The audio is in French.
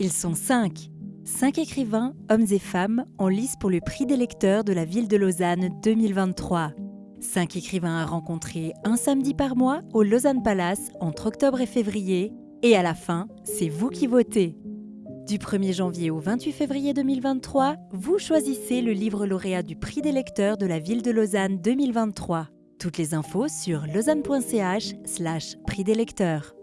Ils sont cinq. Cinq écrivains, hommes et femmes, en lice pour le prix des lecteurs de la ville de Lausanne 2023. Cinq écrivains à rencontrer un samedi par mois au Lausanne Palace entre octobre et février. Et à la fin, c'est vous qui votez. Du 1er janvier au 28 février 2023, vous choisissez le livre lauréat du prix des lecteurs de la ville de Lausanne 2023. Toutes les infos sur lausanne.ch slash prix des lecteurs.